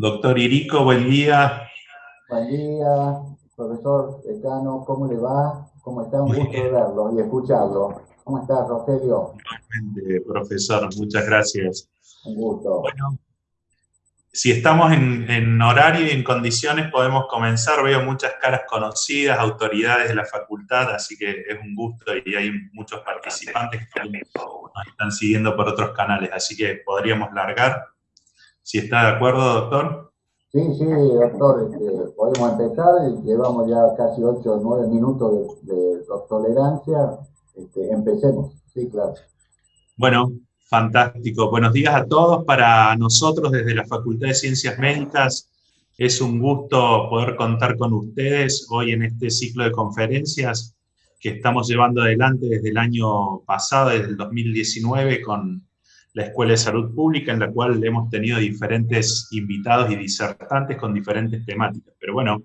Doctor Irico, buen día. Buen día, profesor decano, ¿cómo le va? ¿Cómo está? Un gusto verlo y escucharlo. ¿Cómo está, Rogelio? profesor, muchas gracias. Un gusto. Bueno, si estamos en, horario y en condiciones podemos comenzar. Veo muchas caras conocidas, autoridades de la facultad, así que es un gusto y hay muchos participantes que nos están siguiendo por otros canales, así que podríamos largar. Si está de acuerdo, doctor. Sí, sí, doctor, este, podemos empezar, llevamos ya casi 8 o 9 minutos de, tolerancia, este, empecemos, sí, claro. Bueno, fantástico. Buenos días a todos. Para nosotros desde la Facultad de Ciencias Médicas es un gusto poder contar con ustedes hoy en este ciclo de conferencias que estamos llevando adelante desde el año pasado, desde el 2019, con la Escuela de Salud Pública, en la cual hemos tenido diferentes invitados y disertantes con diferentes temáticas. Pero bueno,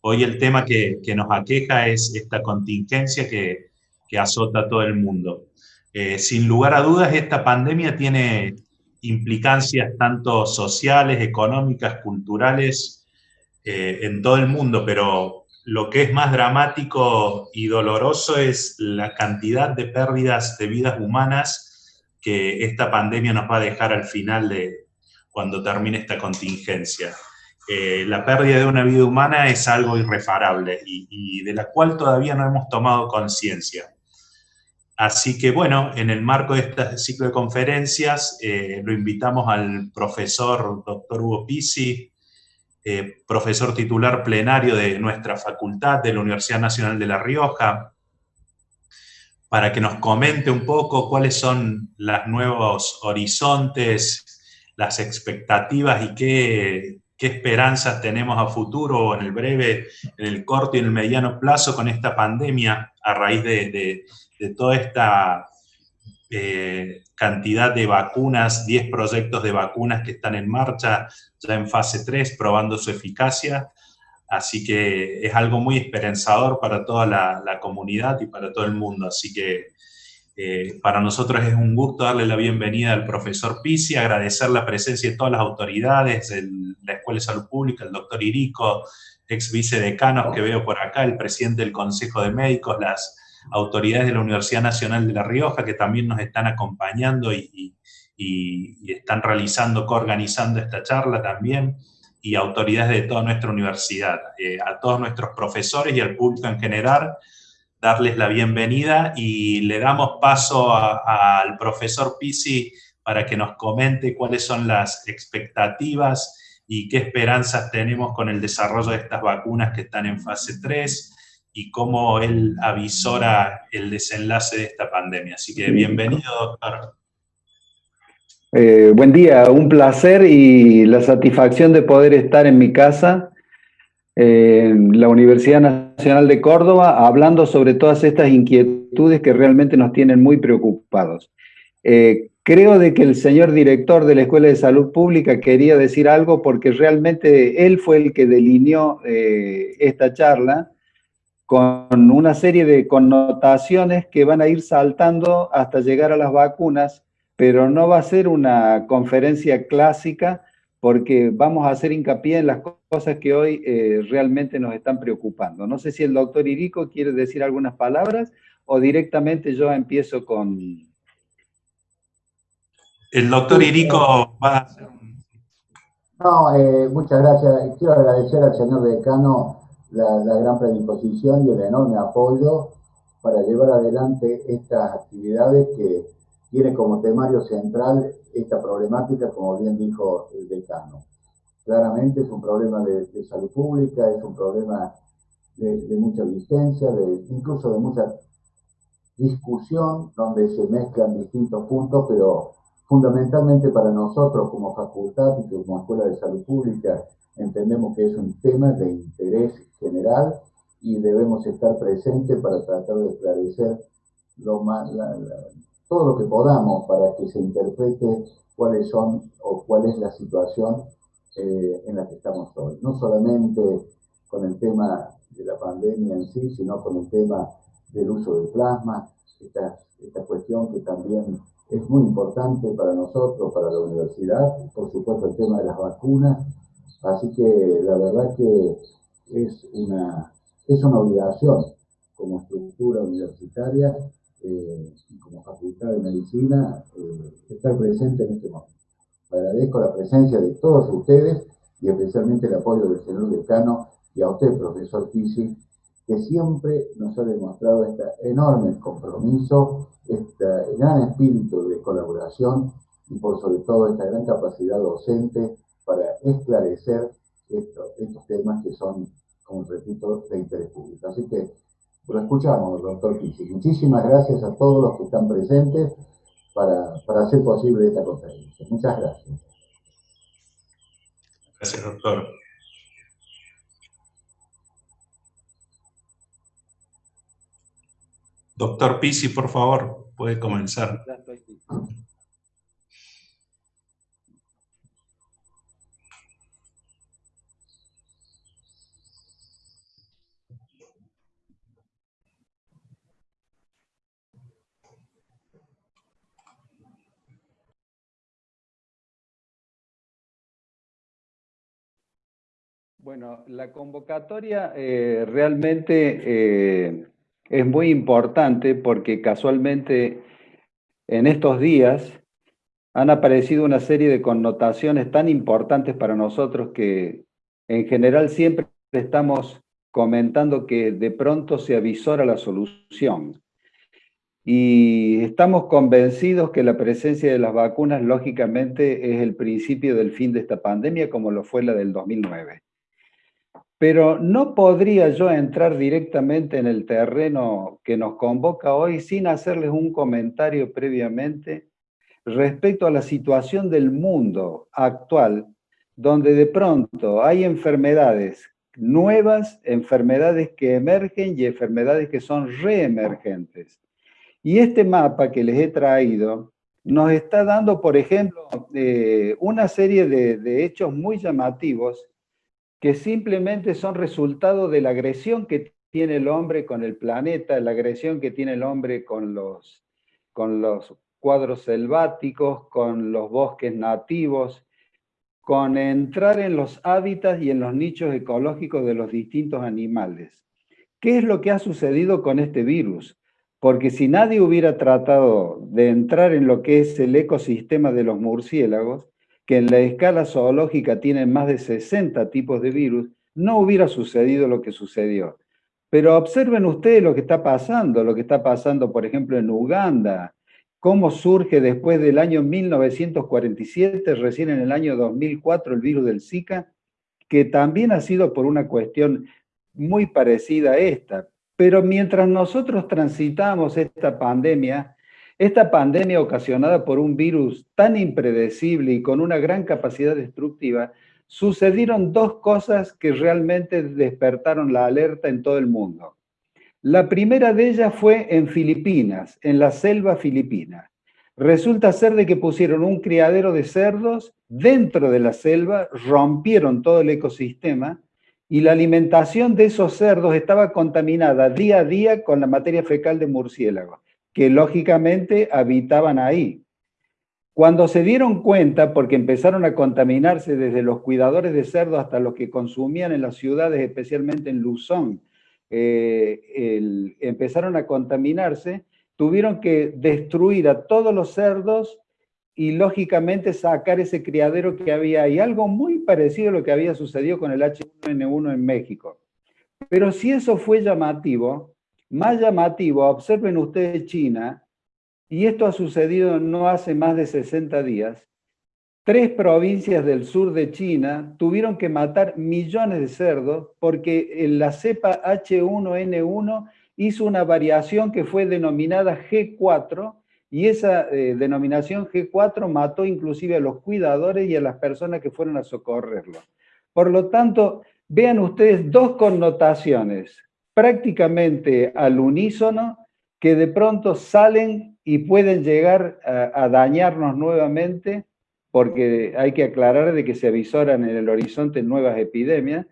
hoy el tema que, nos aqueja es esta contingencia que, azota a todo el mundo. Eh, sin lugar a dudas, esta pandemia tiene implicancias tanto sociales, económicas, culturales, eh, en todo el mundo, pero lo que es más dramático y doloroso es la cantidad de pérdidas de vidas humanas que esta pandemia nos va a dejar al final de cuando termine esta contingencia. Eh, la pérdida de una vida humana es algo irreparable y, de la cual todavía no hemos tomado conciencia. Así que bueno, en el marco de este ciclo de conferencias, eh, lo invitamos al profesor doctor Hugo Pisi, eh, profesor titular plenario de nuestra facultad de la Universidad Nacional de La Rioja, para que nos comente un poco cuáles son los nuevos horizontes, las expectativas y qué, esperanzas tenemos a futuro, en el breve, en el corto y en el mediano plazo con esta pandemia a raíz de, toda esta eh, cantidad de vacunas, 10 proyectos de vacunas que están en marcha, ya en fase 3, probando su eficacia, Así que es algo muy esperanzador para toda la, comunidad y para todo el mundo. Así que eh, para nosotros es un gusto darle la bienvenida al profesor Pisi, agradecer la presencia de todas las autoridades, de la Escuela de Salud Pública, el doctor Irico, ex vicedecanos que veo por acá, el presidente del Consejo de Médicos, las autoridades de la Universidad Nacional de La Rioja que también nos están acompañando y, y están realizando, coorganizando esta charla también y autoridades de toda nuestra universidad. Eh, a todos nuestros profesores y al público en general, darles la bienvenida y le damos paso al profesor Pisi para que nos comente cuáles son las expectativas y qué esperanzas tenemos con el desarrollo de estas vacunas que están en fase 3 y cómo él avisora el desenlace de esta pandemia. Así que bienvenido, doctor. Eh, buen día, un placer y la satisfacción de poder estar en mi casa, en la Universidad Nacional de Córdoba, hablando sobre todas estas inquietudes que realmente nos tienen muy preocupados. Eh, creo de que el señor director de la Escuela de Salud Pública quería decir algo porque realmente él fue el que delineó eh, esta charla con una serie de connotaciones que van a ir saltando hasta llegar a las vacunas pero no va a ser una conferencia clásica porque vamos a hacer hincapié en las cosas que hoy eh, realmente nos están preocupando. No sé si el doctor Irico quiere decir algunas palabras o directamente yo empiezo con... El doctor Irico va a hacer No, eh, muchas gracias. Quiero agradecer al señor decano la, la gran predisposición y el enorme apoyo para llevar adelante estas actividades que tiene como temario central esta problemática, como bien dijo el decano. Claramente es un problema de, salud pública, es un problema de, mucha vigencia, de, incluso de mucha discusión, donde se mezclan distintos puntos, pero fundamentalmente para nosotros como facultad y como Escuela de Salud Pública entendemos que es un tema de interés general y debemos estar presentes para tratar de esclarecer lo más, todo lo que podamos para que se interprete cuáles son o cuál es la situación eh, en la que estamos hoy. No solamente con el tema de la pandemia en sí, sino con el tema del uso del plasma, esta, esta cuestión que también es muy importante para nosotros, para la universidad, por supuesto el tema de las vacunas Así que la verdad que es una, es una obligación como estructura universitaria eh, como facultad de medicina eh, estar presente en este momento. Agradezco la presencia de todos ustedes y especialmente el apoyo del señor decano y a usted, profesor Pisi, que siempre nos ha demostrado este enorme compromiso, este gran espíritu de colaboración y por sobre todo esta gran capacidad docente para esclarecer estos temas que son, como repito, de interés público. Así que lo escuchamos, doctor Pisi. Muchísimas gracias a todos los que están presentes para, para hacer posible esta conferencia. Muchas gracias. Gracias, doctor. Doctor Pisi, por favor, puede comenzar. Bueno, la convocatoria eh, realmente eh, es muy importante porque casualmente en estos días han aparecido una serie de connotaciones tan importantes para nosotros que en general siempre estamos comentando que de pronto se avisora la solución. Y estamos convencidos que la presencia de las vacunas, lógicamente, es el principio del fin de esta pandemia, como lo fue la del 2009. Pero no podría yo entrar directamente en el terreno que nos convoca hoy sin hacerles un comentario previamente respecto a la situación del mundo actual, donde de pronto hay enfermedades nuevas, enfermedades que emergen y enfermedades que son reemergentes. Y este mapa que les he traído nos está dando, por ejemplo, eh, una serie de, de hechos muy llamativos que simplemente son resultado de la agresión que tiene el hombre con el planeta, la agresión que tiene el hombre con los, con los cuadros selváticos, con los bosques nativos, con entrar en los hábitats y en los nichos ecológicos de los distintos animales. ¿Qué es lo que ha sucedido con este virus? Porque si nadie hubiera tratado de entrar en lo que es el ecosistema de los murciélagos, que en la escala zoológica tienen más de 60 tipos de virus, no hubiera sucedido lo que sucedió. Pero observen ustedes lo que está pasando, lo que está pasando, por ejemplo, en Uganda, cómo surge después del año 1947, recién en el año 2004, el virus del Zika, que también ha sido por una cuestión muy parecida a esta. Pero mientras nosotros transitamos esta pandemia, esta pandemia ocasionada por un virus tan impredecible y con una gran capacidad destructiva, sucedieron dos cosas que realmente despertaron la alerta en todo el mundo. La primera de ellas fue en Filipinas, en la selva filipina. Resulta ser de que pusieron un criadero de cerdos dentro de la selva, rompieron todo el ecosistema y la alimentación de esos cerdos estaba contaminada día a día con la materia fecal de murciélago que lógicamente habitaban ahí. Cuando se dieron cuenta, porque empezaron a contaminarse desde los cuidadores de cerdo hasta los que consumían en las ciudades, especialmente en Luzón, eh, empezaron a contaminarse, tuvieron que destruir a todos los cerdos y lógicamente sacar ese criadero que había ahí. Algo muy parecido a lo que había sucedido con el H1N1 en México. Pero si eso fue llamativo, más llamativo, observen ustedes China, y esto ha sucedido no hace más de 60 días, tres provincias del sur de China tuvieron que matar millones de cerdos porque la cepa H1N1 hizo una variación que fue denominada G4 y esa eh, denominación G4 mató inclusive a los cuidadores y a las personas que fueron a socorrerlo. Por lo tanto, vean ustedes dos connotaciones prácticamente al unísono que de pronto salen y pueden llegar a, dañarnos nuevamente porque hay que aclarar de que se avisoran en el horizonte nuevas epidemias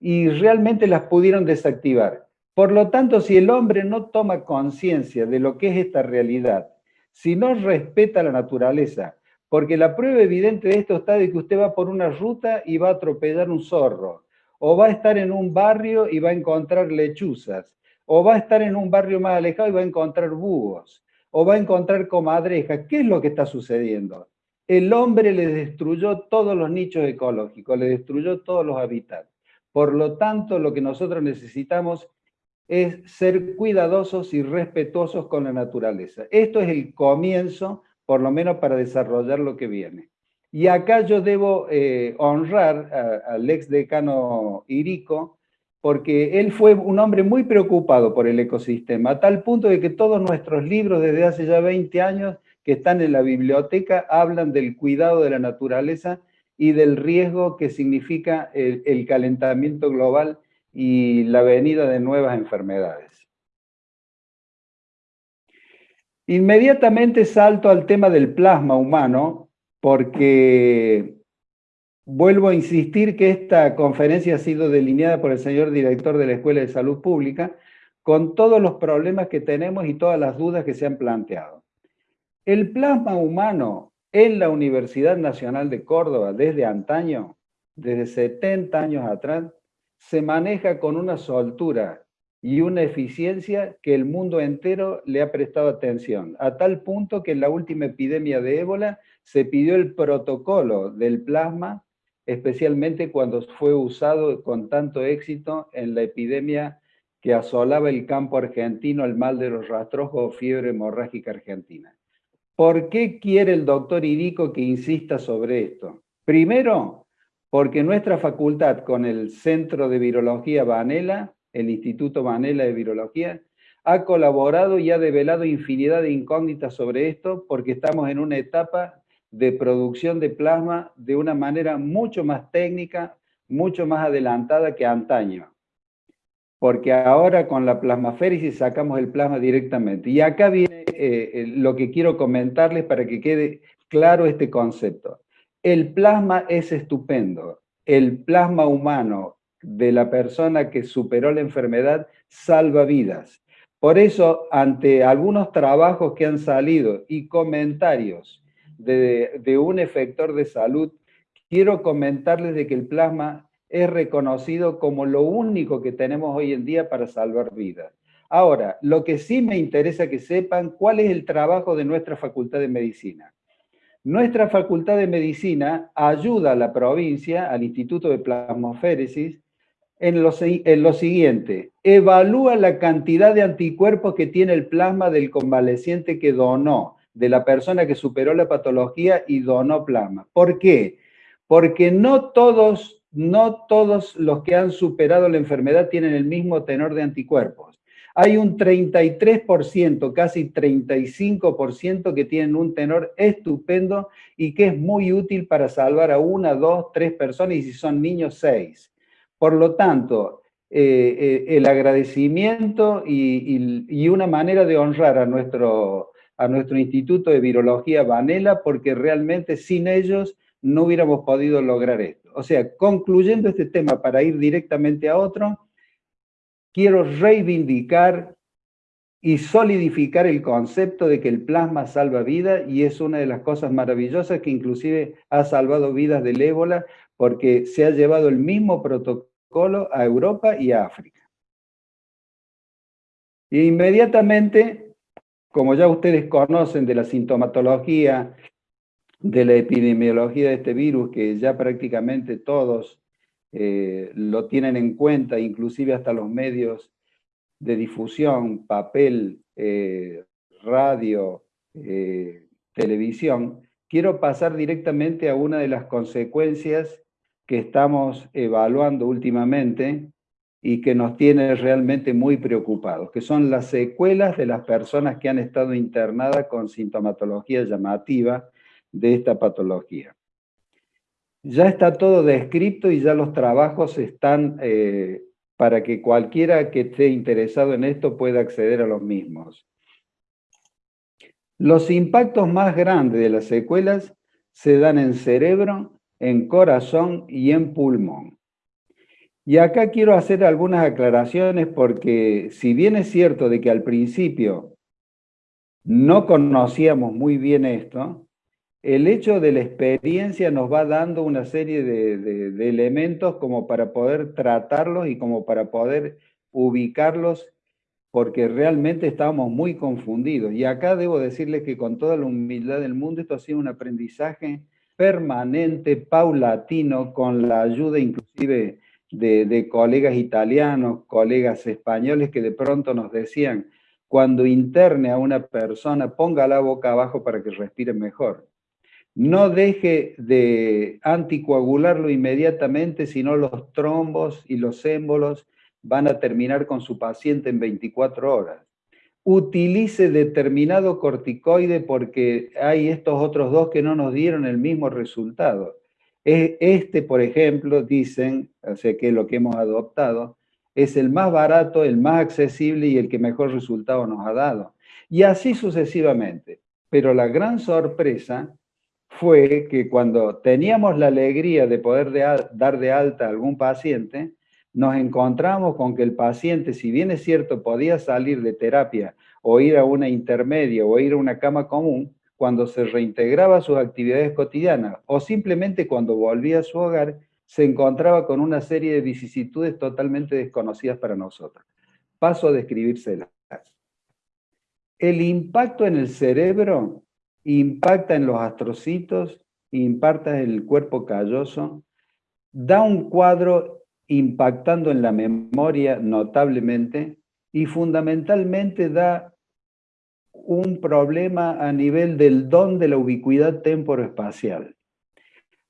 y realmente las pudieron desactivar. Por lo tanto, si el hombre no toma conciencia de lo que es esta realidad, si no respeta la naturaleza, Porque la prueba evidente de esto está de que usted va por una ruta y va a atropellar un zorro, o va a estar en un barrio y va a encontrar lechuzas, o va a estar en un barrio más alejado y va a encontrar búhos, o va a encontrar comadrejas. ¿Qué es lo que está sucediendo? El hombre le destruyó todos los nichos ecológicos, le destruyó todos los hábitats. Por lo tanto, lo que nosotros necesitamos es ser cuidadosos y respetuosos con la naturaleza. Esto es el comienzo, por lo menos para desarrollar lo que viene. Y acá yo debo eh, honrar al ex decano Irico, porque él fue un hombre muy preocupado por el ecosistema, a tal punto de que todos nuestros libros desde hace ya 20 años que están en la biblioteca hablan del cuidado de la naturaleza y del riesgo que significa el calentamiento global y la venida de nuevas enfermedades. Inmediatamente salto al tema del plasma humano, porque vuelvo a insistir que esta conferencia ha sido delineada por el señor director de la Escuela de Salud Pública, con todos los problemas que tenemos y todas las dudas que se han planteado. El plasma humano en la Universidad Nacional de Córdoba desde antaño, desde 70 años atrás, se maneja con una soltura y una eficiencia que el mundo entero le ha prestado atención, a tal punto que en la última epidemia de ébola se pidió el protocolo del plasma, especialmente cuando fue usado con tanto éxito en la epidemia que asolaba el campo argentino, el mal de los rastrojos o fiebre hemorrágica argentina. ¿Por qué quiere el doctor Irico que insista sobre esto? Primero, porque nuestra facultad con el Centro de Virología Vanela, el Instituto Vanela de Virología, ha colaborado y ha develado infinidad de incógnitas sobre esto porque estamos en una etapa de producción de plasma de una manera mucho más técnica, mucho más adelantada que antaño. Porque ahora con la plasmaféresis sacamos el plasma directamente. Y acá viene eh, lo que quiero comentarles para que quede claro este concepto. El plasma es estupendo. El plasma humano de la persona que superó la enfermedad salva vidas. Por eso, ante algunos trabajos que han salido y comentarios de, un efector de salud, quiero comentarles de que el plasma es reconocido como lo único que tenemos hoy en día para salvar vidas. Ahora, lo que sí me interesa que sepan cuál es el trabajo de nuestra Facultad de Medicina. Nuestra Facultad de Medicina ayuda a la provincia, al Instituto de Plasmoféresis, en lo, en lo, siguiente, evalúa la cantidad de anticuerpos que tiene el plasma del convaleciente que donó, de la persona que superó la patología y donó plasma. ¿Por qué? Porque no todos, no todos los que han superado la enfermedad tienen el mismo tenor de anticuerpos hay un 33%, casi 35% que tienen un tenor estupendo y que es muy útil para salvar a una, dos, tres personas y si son niños, seis. Por lo tanto, eh, eh, el agradecimiento y, una manera de honrar a nuestro, a nuestro Instituto de Virología Vanela, porque realmente sin ellos no hubiéramos podido lograr esto. O sea, concluyendo este tema para ir directamente a otro, quiero reivindicar y solidificar el concepto de que el plasma salva vida y es una de las cosas maravillosas que inclusive ha salvado vidas del ébola porque se ha llevado el mismo protocolo a Europa y a África. Inmediatamente, como ya ustedes conocen de la sintomatología, de la epidemiología de este virus, que ya prácticamente todos eh, lo tienen en cuenta, inclusive hasta los medios de difusión, papel, eh, radio, eh, televisión, quiero pasar directamente a una de las consecuencias que estamos evaluando últimamente y que nos tiene realmente muy preocupados, que son las secuelas de las personas que han estado internadas con sintomatología llamativa de esta patología ya está todo descrito y ya los trabajos están eh, para que cualquiera que esté interesado en esto pueda acceder a los mismos. Los impactos más grandes de las secuelas se dan en cerebro, en corazón y en pulmón. Y acá quiero hacer algunas aclaraciones porque si bien es cierto de que al principio no conocíamos muy bien esto, el hecho de la experiencia nos va dando una serie de, elementos como para poder tratarlos y como para poder ubicarlos, porque realmente estábamos muy confundidos. Y acá debo decirles que con toda la humildad del mundo, esto ha sido un aprendizaje permanente, paulatino, con la ayuda inclusive de, colegas italianos, colegas españoles que de pronto nos decían, cuando interne a una persona, ponga la boca abajo para que respire mejor. No deje de anticoagularlo inmediatamente, sino los trombos y los émbolos van a terminar con su paciente en 24 horas. Utilice determinado corticoide porque hay estos otros dos que no nos dieron el mismo resultado. Este, por ejemplo, dicen, o sea que lo que hemos adoptado, es el más barato, el más accesible y el que mejor resultado nos ha dado. Y así sucesivamente. Pero la gran sorpresa fue que cuando teníamos la alegría de poder dar de alta a algún paciente, nos encontramos con que el paciente, si bien es cierto, podía salir de terapia o ir a una intermedia o ir a una cama común, cuando se reintegraba a sus actividades cotidianas o simplemente cuando volvía a su hogar, se encontraba con una serie de vicisitudes totalmente desconocidas para nosotros. Paso a describírselas. El impacto en el cerebro impacta en los astrocitos, impacta en el cuerpo calloso, da un cuadro impactando en la memoria notablemente y fundamentalmente da un problema a nivel del don de la ubicuidad temporoespacial.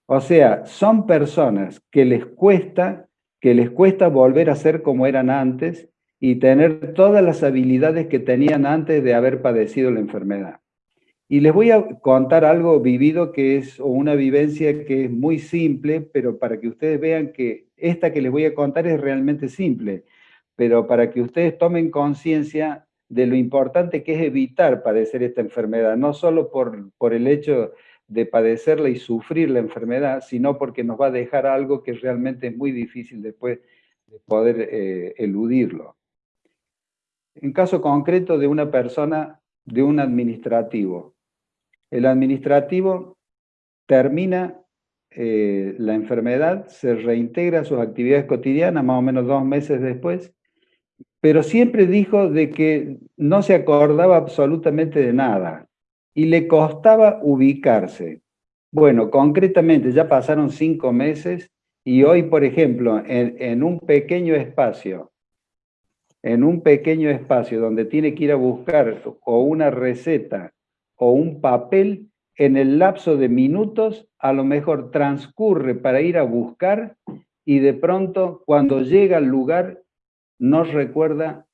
O sea, son personas que les cuesta, que les cuesta volver a ser como eran antes y tener todas las habilidades que tenían antes de haber padecido la enfermedad. Y les voy a contar algo vivido que es, una vivencia que es muy simple, pero para que ustedes vean que esta que les voy a contar es realmente simple, pero para que ustedes tomen conciencia de lo importante que es evitar padecer esta enfermedad, no solo por, por el hecho de padecerla y sufrir la enfermedad, sino porque nos va a dejar algo que realmente es muy difícil después de poder eh, eludirlo. En caso concreto de una persona, de un administrativo. El administrativo termina eh, la enfermedad, se reintegra a sus actividades cotidianas más o menos dos meses después, pero siempre dijo de que no se acordaba absolutamente de nada, y le costaba ubicarse. Bueno, concretamente ya pasaron cinco meses y hoy, por ejemplo, en, un pequeño espacio, en un pequeño espacio donde tiene que ir a buscar o una receta o un papel, en el lapso de minutos a lo mejor transcurre para ir a buscar y de pronto cuando llega al lugar no recuerda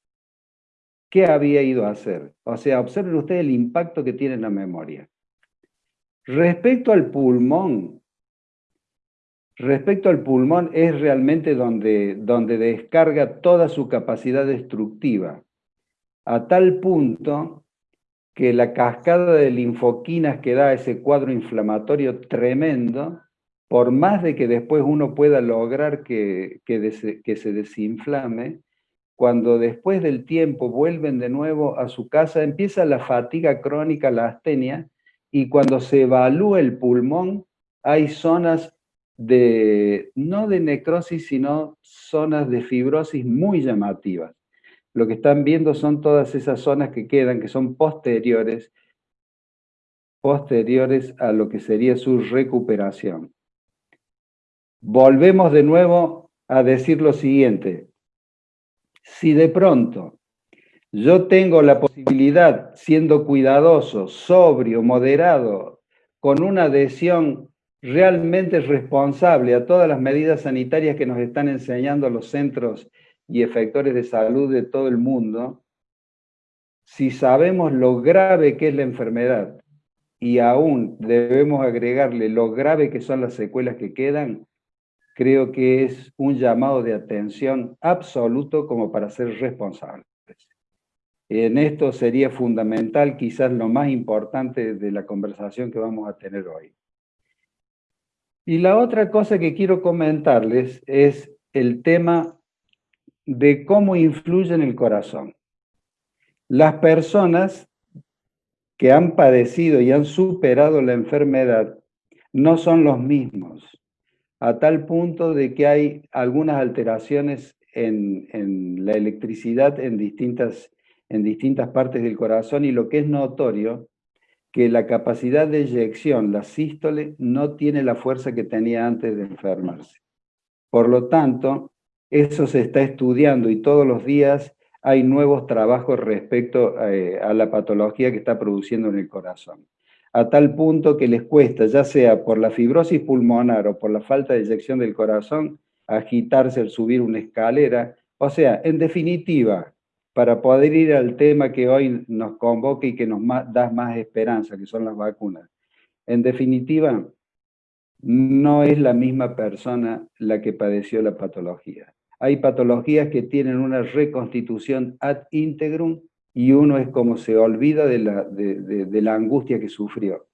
qué había ido a hacer. O sea, observen ustedes el impacto que tiene en la memoria. Respecto al pulmón, respecto al pulmón es realmente donde, donde descarga toda su capacidad destructiva, a tal punto que la cascada de linfoquinas que da ese cuadro inflamatorio tremendo, por más de que después uno pueda lograr que, que se desinflame, cuando después del tiempo vuelven de nuevo a su casa, empieza la fatiga crónica, la astenia, y cuando se evalúa el pulmón, hay zonas de, no de necrosis, sino zonas de fibrosis muy llamativas. Lo que están viendo son todas esas zonas que quedan, que son posteriores, posteriores a lo que sería su recuperación. Volvemos de nuevo a decir lo siguiente, si de pronto yo tengo la posibilidad, siendo cuidadoso, sobrio, moderado, con una adhesión realmente responsable a todas las medidas sanitarias que nos están enseñando los centros y efectores de salud de todo el mundo, si sabemos lo grave que es la enfermedad y aún debemos agregarle lo grave que son las secuelas que quedan, creo que es un llamado de atención absoluto como para ser responsables. En esto sería fundamental, quizás lo más importante de la conversación que vamos a tener hoy. Y la otra cosa que quiero comentarles es el tema de cómo influye en el corazón. Las personas que han padecido y han superado la enfermedad no son los mismos, a tal punto de que hay algunas alteraciones en, en la electricidad en distintas, en distintas partes del corazón y lo que es notorio, que la capacidad de eyección, la sístole, no tiene la fuerza que tenía antes de enfermarse. Por lo tanto, eso se está estudiando y todos los días hay nuevos trabajos respecto eh, a la patología que está produciendo en el corazón. A tal punto que les cuesta, ya sea por la fibrosis pulmonar o por la falta de eyección del corazón, agitarse al subir una escalera. O sea, en definitiva, para poder ir al tema que hoy nos convoca y que nos da más esperanza, que son las vacunas. En definitiva, no es la misma persona la que padeció la patología. Hay patologías que tienen una reconstitución ad integrum y uno es como se olvida de la, de, la angustia que sufrió.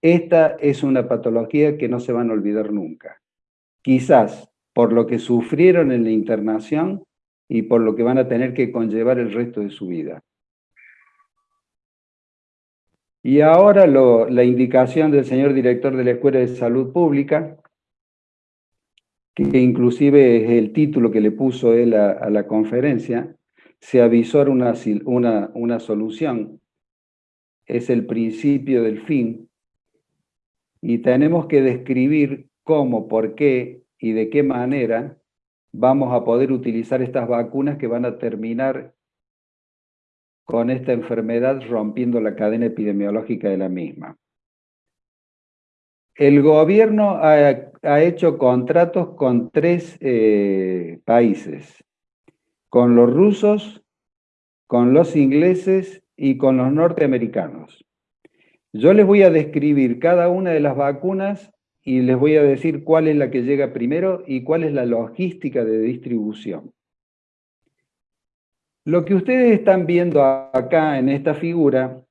Esta es una patología que no se van a olvidar nunca. Quizás por lo que sufrieron en la internación y por lo que van a tener que conllevar el resto de su vida. Y ahora la indicación del señor director de la Escuela de Salud Pública, que inclusive es el título que le puso él a, la conferencia, se avisó una, una, una solución, es el principio del fin, y tenemos que describir cómo, por qué y de qué manera vamos a poder utilizar estas vacunas que van a terminar con esta enfermedad rompiendo la cadena epidemiológica de la misma. El gobierno ha, hecho contratos con tres eh, países, con los rusos, con los ingleses y con los norteamericanos. Yo les voy a describir cada una de las vacunas y les voy a decir cuál es la que llega primero y cuál es la logística de distribución. Lo que ustedes están viendo acá en esta figura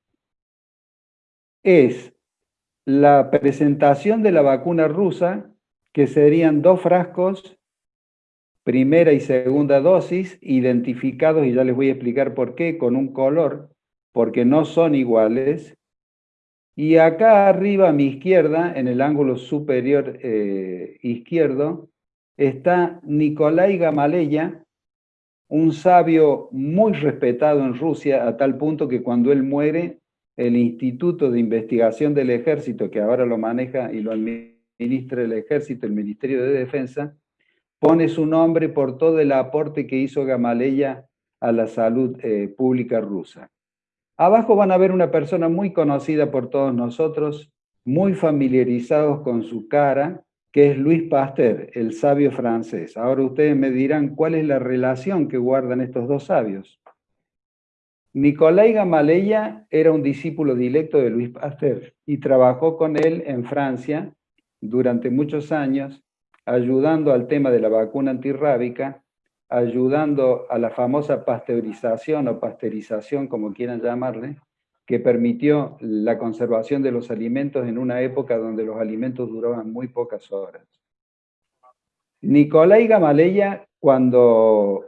es la presentación de la vacuna rusa, que serían dos frascos, primera y segunda dosis, identificados, y ya les voy a explicar por qué, con un color, porque no son iguales. Y acá arriba a mi izquierda, en el ángulo superior eh, izquierdo, está Nikolai Gamaleya, un sabio muy respetado en Rusia, a tal punto que cuando él muere, el Instituto de Investigación del Ejército, que ahora lo maneja y lo administra el Ejército, el Ministerio de Defensa, pone su nombre por todo el aporte que hizo Gamaleya a la salud eh, pública rusa. Abajo van a ver una persona muy conocida por todos nosotros, muy familiarizados con su cara, que es Luis Pasteur, el sabio francés. Ahora ustedes me dirán cuál es la relación que guardan estos dos sabios. Nicolai Gamaleya era un discípulo directo de Luis Pasteur y trabajó con él en Francia durante muchos años, ayudando al tema de la vacuna antirrábica, ayudando a la famosa pasteurización o pasteurización, como quieran llamarle, que permitió la conservación de los alimentos en una época donde los alimentos duraban muy pocas horas. Nicolai Gamaleya, cuando,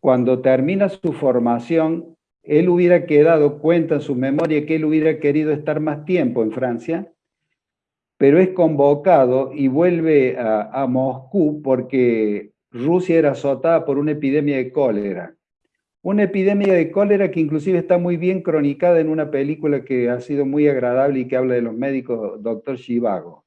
cuando termina su formación él hubiera quedado cuenta en su memoria que él hubiera querido estar más tiempo en Francia, pero es convocado y vuelve a, Moscú porque Rusia era azotada por una epidemia de cólera. Una epidemia de cólera que inclusive está muy bien cronicada en una película que ha sido muy agradable y que habla de los médicos, Doctor Shivago.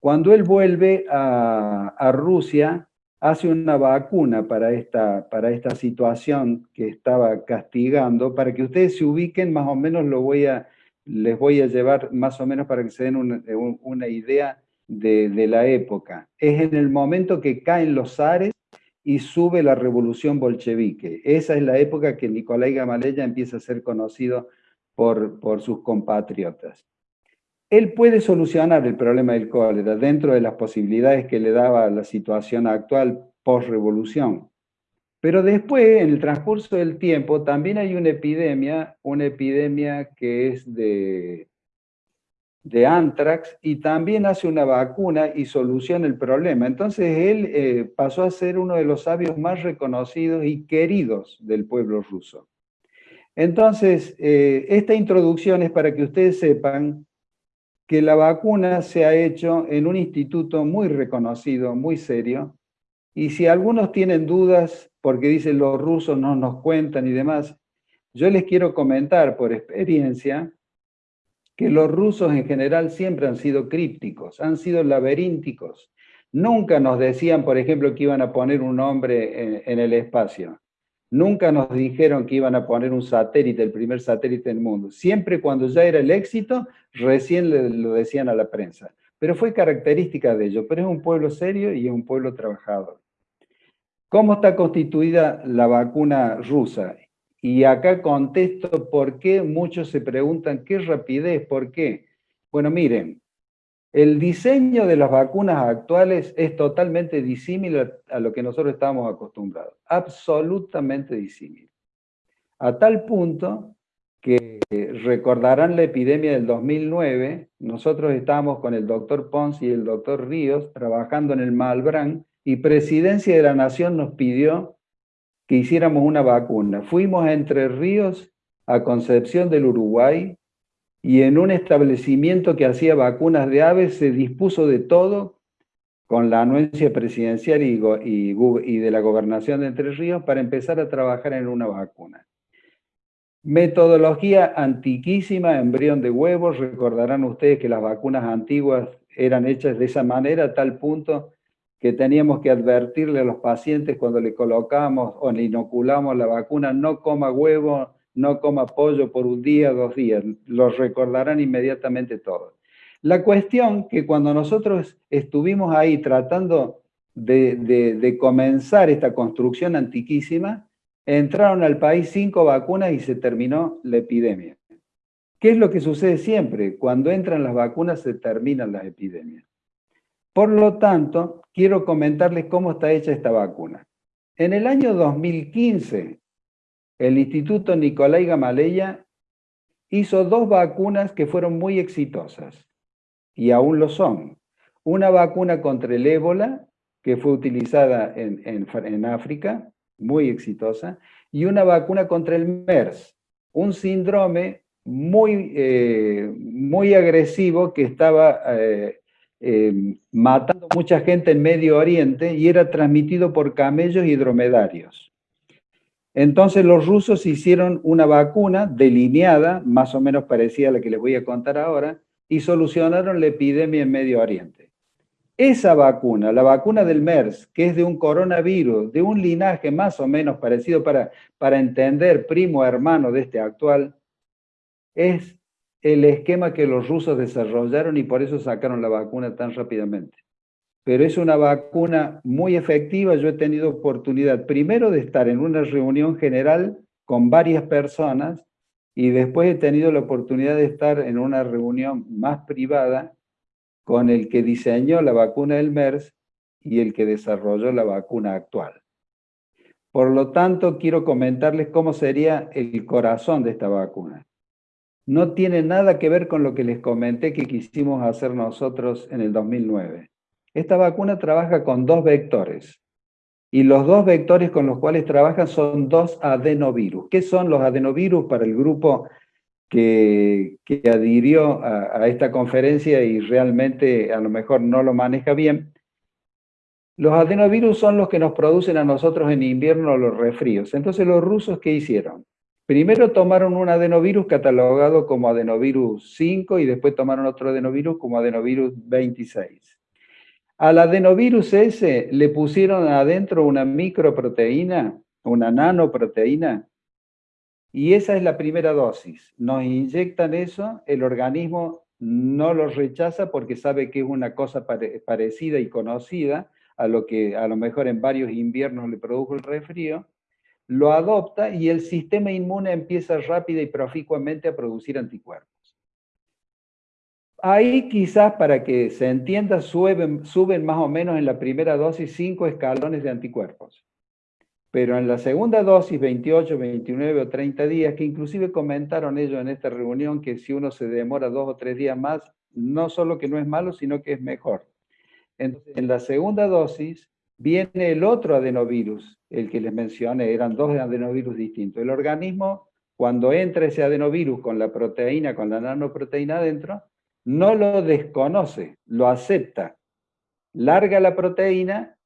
Cuando él vuelve a, a Rusia, hace una vacuna para esta, para esta situación que estaba castigando, para que ustedes se ubiquen, más o menos lo voy a, les voy a llevar más o menos para que se den una, idea de, de, la época. Es en el momento que caen los zares y sube la revolución bolchevique. Esa es la época que Nicolai Gamaleya empieza a ser conocido por, por sus compatriotas él puede solucionar el problema del cólera dentro de las posibilidades que le daba la situación actual post-revolución. Pero después, en el transcurso del tiempo, también hay una epidemia, una epidemia que es de, de antrax, y también hace una vacuna y soluciona el problema. Entonces él eh, pasó a ser uno de los sabios más reconocidos y queridos del pueblo ruso. Entonces, eh, esta introducción es para que ustedes sepan que la vacuna se ha hecho en un instituto muy reconocido, muy serio, y si algunos tienen dudas porque dicen los rusos no nos cuentan y demás, yo les quiero comentar por experiencia que los rusos en general siempre han sido crípticos, han sido laberínticos. Nunca nos decían, por ejemplo, que iban a poner un hombre en, el espacio. Nunca nos dijeron que iban a poner un satélite, el primer satélite del mundo. Siempre cuando ya era el éxito, recién lo decían a la prensa. Pero fue característica de ellos. Pero es un pueblo serio y es un pueblo trabajador. ¿Cómo está constituida la vacuna rusa? Y acá contesto por qué muchos se preguntan, ¿qué rapidez? ¿Por qué? Bueno, miren, el diseño de las vacunas actuales es totalmente disímil a lo que nosotros estábamos acostumbrados, absolutamente disímil. A tal punto que recordarán la epidemia del 2009, nosotros estábamos con el doctor Pons y el doctor Ríos trabajando en el Malbrán y Presidencia de la Nación nos pidió que hiciéramos una vacuna. Fuimos a Entre Ríos, a Concepción del Uruguay, y en un establecimiento que hacía vacunas de aves se dispuso de todo con la anuencia presidencial y, y, de la gobernación de Entre Ríos para empezar a trabajar en una vacuna. Metodología antiquísima, embrión de huevos, recordarán ustedes que las vacunas antiguas eran hechas de esa manera, a tal punto que teníamos que advertirle a los pacientes cuando le colocamos o le inoculamos la vacuna, no coma huevo, no coma pollo por un día, dos días. Los recordarán inmediatamente todos. La cuestión que cuando nosotros estuvimos ahí tratando de, de comenzar esta construcción antiquísima, entraron al país cinco vacunas y se terminó la epidemia. ¿Qué es lo que sucede siempre? Cuando entran las vacunas se terminan las epidemias. Por lo tanto, quiero comentarles cómo está hecha esta vacuna. En el año 2015, el Instituto Nicolai Gamaleya hizo dos vacunas que fueron muy exitosas, y aún lo son. Una vacuna contra el ébola, que fue utilizada en, África, muy exitosa, y una vacuna contra el MERS, un síndrome muy, eh, muy agresivo que estaba eh, eh, matando mucha gente en Medio Oriente y era transmitido por camellos y dromedarios. Entonces los rusos hicieron una vacuna delineada, más o menos parecida a la que les voy a contar ahora, y solucionaron la epidemia en Medio Oriente. Esa vacuna, la vacuna del MERS, que es de un coronavirus, de un linaje más o menos parecido para, para entender primo hermano de este actual, es el esquema que los rusos desarrollaron y por eso sacaron la vacuna tan rápidamente. Pero es una vacuna muy efectiva. Yo he tenido oportunidad primero de estar en una reunión general con varias personas y después he tenido la oportunidad de estar en una reunión más privada con el que diseñó la vacuna del MERS y el que desarrolló la vacuna actual. Por lo tanto, quiero comentarles cómo sería el corazón de esta vacuna no tiene nada que ver con lo que les comenté que quisimos hacer nosotros en el 2009. Esta vacuna trabaja con dos vectores. Y los dos vectores con los cuales trabajan son dos adenovirus. ¿Qué son los adenovirus para el grupo que, adhirió a, a esta conferencia y realmente a lo mejor no lo maneja bien? Los adenovirus son los que nos producen a nosotros en invierno los resfríos. Entonces, ¿los rusos qué hicieron? Primero tomaron un adenovirus catalogado como adenovirus 5 y después tomaron otro adenovirus como adenovirus 26. Al adenovirus ese le pusieron adentro una microproteína, una nanoproteína, y esa es la primera dosis. Nos inyectan eso, el organismo no lo rechaza porque sabe que es una cosa parecida y conocida a lo que a lo mejor en varios inviernos le produjo el resfrío, lo adopta y el sistema inmune empieza rápida y proficuamente a producir anticuerpos. Ahí quizás para que se entienda suben, más o menos en la primera dosis cinco escalones de anticuerpos. Pero en la segunda dosis, 28, 29 o 30 días, que inclusive comentaron ellos en esta reunión que si uno se demora dos o tres días más, no solo que no es malo, sino que es mejor. En la segunda dosis, Viene el otro adenovirus, el que les mencioné, eran dos adenovirus distintos. El organismo, cuando entra ese adenovirus con la proteína, con la nanoproteína adentro, no lo desconoce, lo acepta, larga la proteína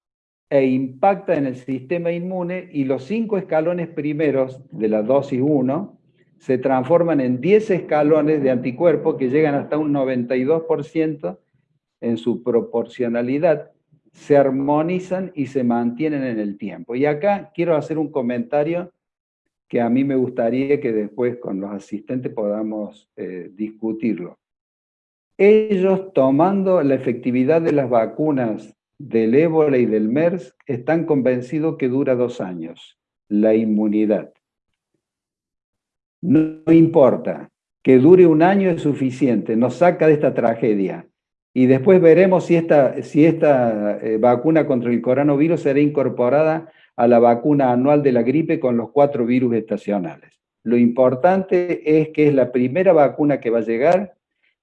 e impacta en el sistema inmune y los cinco escalones primeros de la dosis 1 se transforman en 10 escalones de anticuerpos que llegan hasta un 92% en su proporcionalidad, se armonizan y se mantienen en el tiempo. Y acá quiero hacer un comentario que a mí me gustaría que después con los asistentes podamos eh, discutirlo. Ellos tomando la efectividad de las vacunas del ébola y del MERS están convencidos que dura dos años, la inmunidad. No importa, que dure un año es suficiente, nos saca de esta tragedia. Y después veremos si esta, si esta eh, vacuna contra el coronavirus será incorporada a la vacuna anual de la gripe con los cuatro virus estacionales. Lo importante es que es la primera vacuna que va a llegar,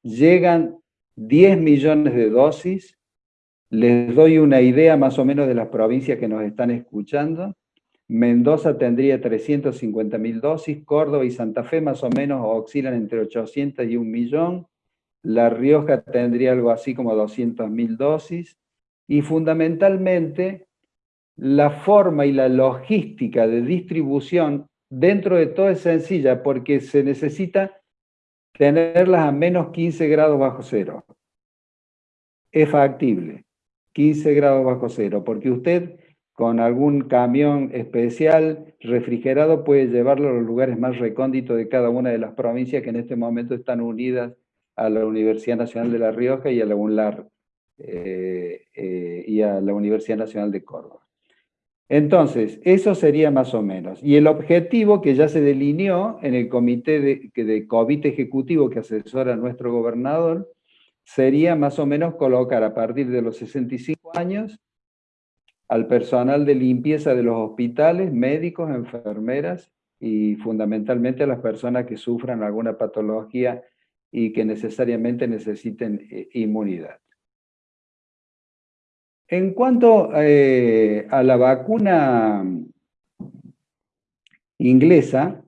llegan 10 millones de dosis, les doy una idea más o menos de las provincias que nos están escuchando, Mendoza tendría 350 mil dosis, Córdoba y Santa Fe más o menos oscilan entre 800 y un millón, La Rioja tendría algo así como 200 mil dosis, y fundamentalmente la forma y la logística de distribución dentro de todo es sencilla porque se necesita tenerlas a menos 15 grados bajo cero. Es factible, 15 grados bajo cero, porque usted con algún camión especial refrigerado puede llevarlo a los lugares más recónditos de cada una de las provincias que en este momento están unidas a la Universidad Nacional de La Rioja y a la UNLAR eh, eh, y a la Universidad Nacional de Córdoba. Entonces, eso sería más o menos. Y el objetivo que ya se delineó en el comité de, de COVID ejecutivo que asesora a nuestro gobernador, sería más o menos colocar a partir de los 65 años al personal de limpieza de los hospitales, médicos, enfermeras y fundamentalmente a las personas que sufran alguna patología y que necesariamente necesiten eh, inmunidad. En cuanto eh, a la vacuna inglesa,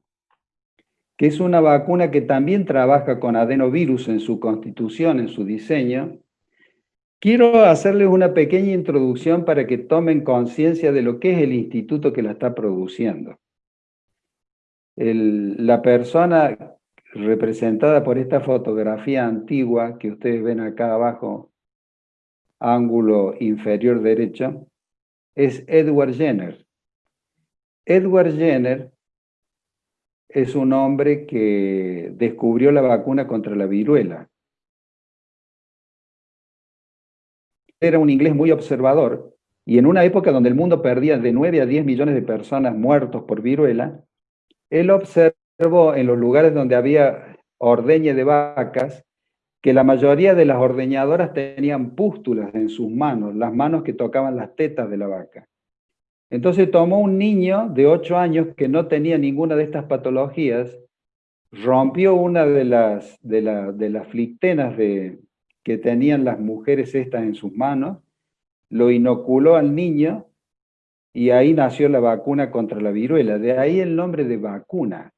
que es una vacuna que también trabaja con adenovirus en su constitución, en su diseño, quiero hacerles una pequeña introducción para que tomen conciencia de lo que es el instituto que la está produciendo. la persona representada por esta fotografía antigua que ustedes ven acá abajo ángulo inferior derecho, es Edward Jenner. Edward Jenner es un hombre que descubrió la vacuna contra la viruela. Era un inglés muy observador y en una época donde el mundo perdía de 9 a 10 millones de personas muertos por viruela, él observó en los lugares donde había ordeñe de vacas que la mayoría de las ordeñadoras tenían pústulas en sus manos, las manos que tocaban las tetas de la vaca. Entonces tomó un niño de 8 años que no tenía ninguna de estas patologías, rompió una de las, de, las flictenas de, que tenían las mujeres estas en sus manos, lo inoculó al niño y ahí nació la vacuna contra la viruela. De ahí el nombre de vacuna,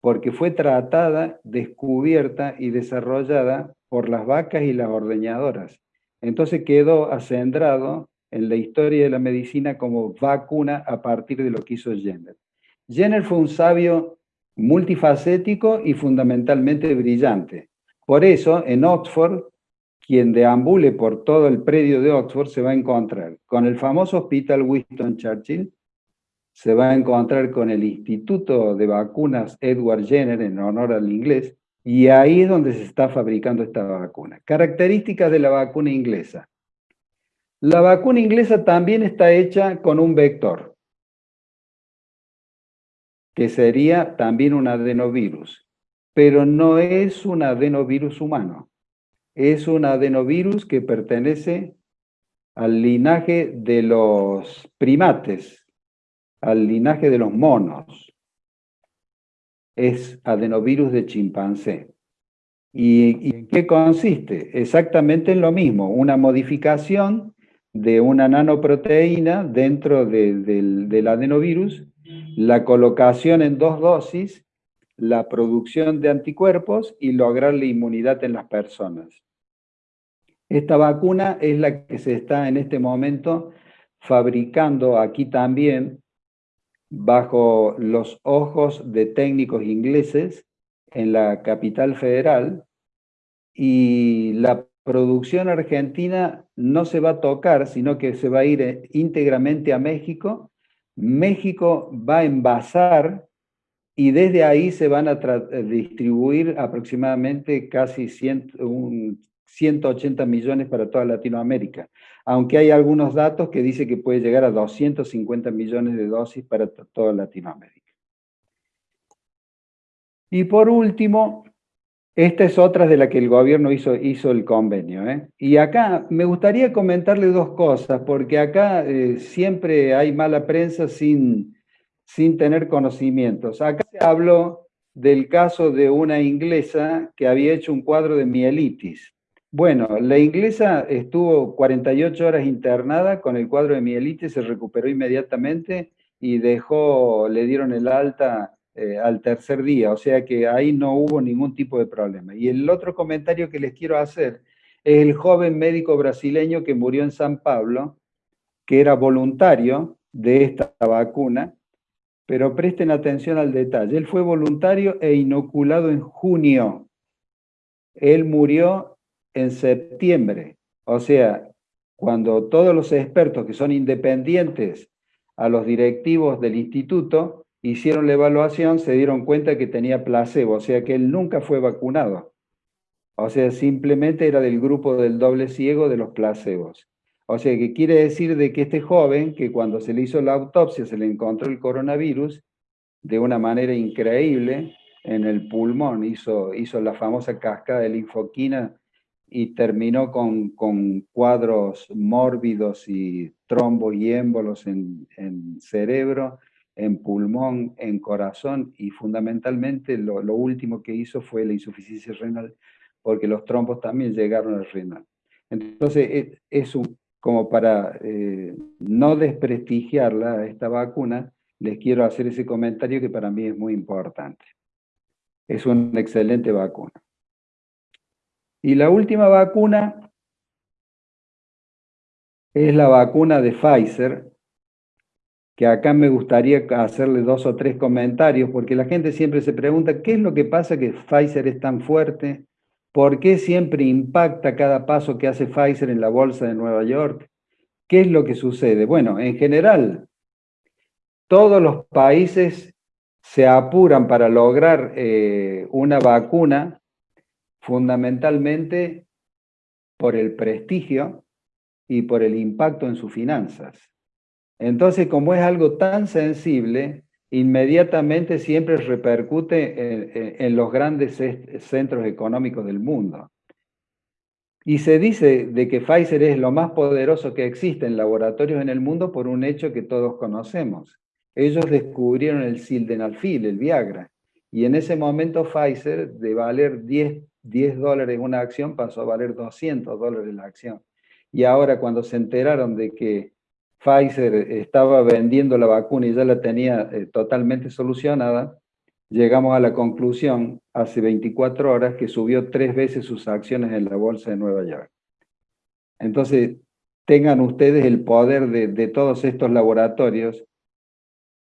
porque fue tratada, descubierta y desarrollada por las vacas y las ordeñadoras. Entonces quedó acendrado en la historia de la medicina como vacuna a partir de lo que hizo Jenner. Jenner fue un sabio multifacético y fundamentalmente brillante. Por eso, en Oxford, quien deambule por todo el predio de Oxford se va a encontrar con el famoso Hospital Winston Churchill, se va a encontrar con el Instituto de Vacunas Edward Jenner, en honor al inglés, y ahí es donde se está fabricando esta vacuna. Características de la vacuna inglesa. La vacuna inglesa también está hecha con un vector, que sería también un adenovirus, pero no es un adenovirus humano. Es un adenovirus que pertenece al linaje de los primates, al linaje de los monos es adenovirus de chimpancé. ¿Y, en qué consiste? Exactamente en lo mismo, una modificación de una nanoproteína dentro del, adenovirus, la colocación en dos dosis la producción de anticuerpos y lograr la inmunidad en las personas. Esta vacuna es la que se está en este momento fabricando aquí también bajo los ojos de técnicos ingleses en la capital federal y la producción argentina no se va a tocar, sino que se va a ir eh, íntegramente a México. México va a envasar y desde ahí se van a eh, distribuir aproximadamente casi 180 millones para toda Latinoamérica, aunque hay algunos datos que dicen que puede llegar a 250 millones de dosis para toda Latinoamérica. Y por último, esta es otra de la que el gobierno hizo, hizo el convenio. ¿eh? Y acá me gustaría comentarle dos cosas, porque acá eh, siempre hay mala prensa sin, sin tener conocimientos. Acá se habló del caso de una inglesa que había hecho un cuadro de mielitis. Bueno, la inglesa estuvo 48 horas internada con el cuadro de mielitis, se recuperó inmediatamente y dejó, le dieron el alta eh, al tercer día, o sea que ahí no hubo ningún tipo de problema. Y el otro comentario que les quiero hacer es el joven médico brasileño que murió en San Pablo, que era voluntario de esta vacuna, pero presten atención al detalle. Él fue voluntario e inoculado en junio. Él murió en septiembre. O sea, cuando todos los expertos que son independientes a los directivos del instituto hicieron la evaluación, se dieron cuenta que tenía placebo, o sea que él nunca fue vacunado. O sea, simplemente era del grupo del doble ciego de los placebos. O sea, que quiere decir de que este joven, que cuando se le hizo la autopsia se le encontró el coronavirus, de una manera increíble, en el pulmón, hizo, hizo la famosa cascada de linfoquina y terminó con, con cuadros mórbidos y trombos y émbolos en, en cerebro, en pulmón, en corazón y fundamentalmente lo, último que hizo fue la insuficiencia renal porque los trombos también llegaron al renal. Entonces, es, como para eh, no desprestigiarla, esta vacuna, les quiero hacer ese comentario que para mí es muy importante. Es una excelente vacuna. Y la última vacuna es la vacuna de Pfizer, que acá me gustaría hacerle dos o tres comentarios, porque la gente siempre se pregunta, ¿qué es lo que pasa que Pfizer es tan fuerte? ¿Por qué siempre impacta cada paso que hace Pfizer en la bolsa de Nueva York? ¿Qué es lo que sucede? Bueno, en general, todos los países se apuran para lograr eh, una vacuna fundamentalmente por el prestigio y por el impacto en sus finanzas. Entonces, como es algo tan sensible, inmediatamente siempre repercute en, los grandes centros económicos del mundo. Y se dice de que Pfizer es lo más poderoso que existe en laboratorios en el mundo por un hecho que todos conocemos. Ellos descubrieron el sildenafil, el Viagra, y en ese momento Pfizer, de valer 10, 10 dólares una acción, pasó a valer 200 dólares la acción. Y ahora cuando se enteraron de que Pfizer estaba vendiendo la vacuna y ya la tenía eh, totalmente solucionada, llegamos a la conclusión hace 24 horas que subió tres veces sus acciones en la bolsa de Nueva York. Entonces, tengan ustedes el poder de, de todos estos laboratorios,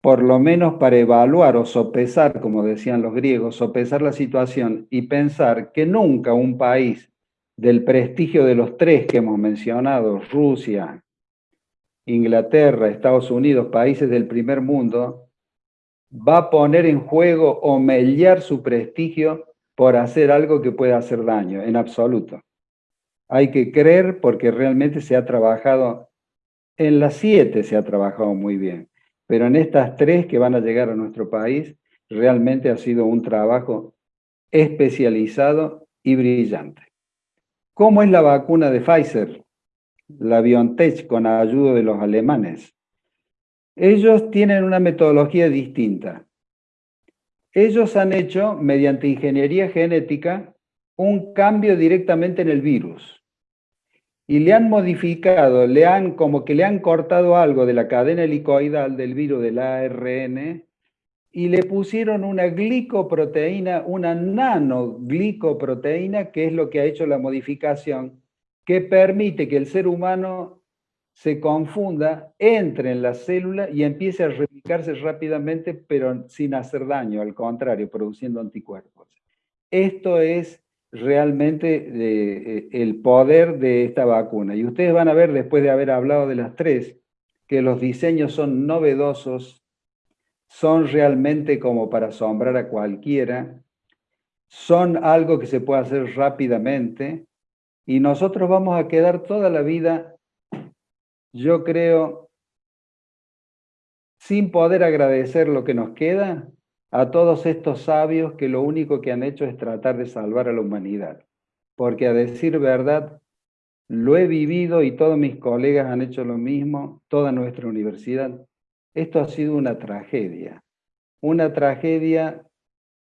por lo menos para evaluar o sopesar, como decían los griegos, sopesar la situación y pensar que nunca un país del prestigio de los tres que hemos mencionado, Rusia, Inglaterra, Estados Unidos, países del primer mundo, va a poner en juego o mellar su prestigio por hacer algo que pueda hacer daño, en absoluto. Hay que creer porque realmente se ha trabajado, en las siete se ha trabajado muy bien, pero en estas tres que van a llegar a nuestro país, realmente ha sido un trabajo especializado y brillante. ¿Cómo es la vacuna de Pfizer? la BioNTech con ayuda de los alemanes. Ellos tienen una metodología distinta. Ellos han hecho, mediante ingeniería genética, un cambio directamente en el virus. Y le han modificado, le han, como que le han cortado algo de la cadena helicoidal del virus del ARN y le pusieron una glicoproteína, una nanoglicoproteína, que es lo que ha hecho la modificación, que permite que el ser humano se confunda, entre en la célula y empiece a replicarse rápidamente, pero sin hacer daño, al contrario, produciendo anticuerpos. Esto es realmente eh, el poder de esta vacuna. Y ustedes van a ver, después de haber hablado de las tres, que los diseños son novedosos, son realmente como para asombrar a cualquiera, son algo que se puede hacer rápidamente, y nosotros vamos a quedar toda la vida, yo creo, sin poder agradecer lo que nos queda a todos estos sabios que lo único que han hecho es tratar de salvar a la humanidad. Porque a decir verdad, lo he vivido y todos mis colegas han hecho lo mismo, toda nuestra universidad. Esto ha sido una tragedia, una tragedia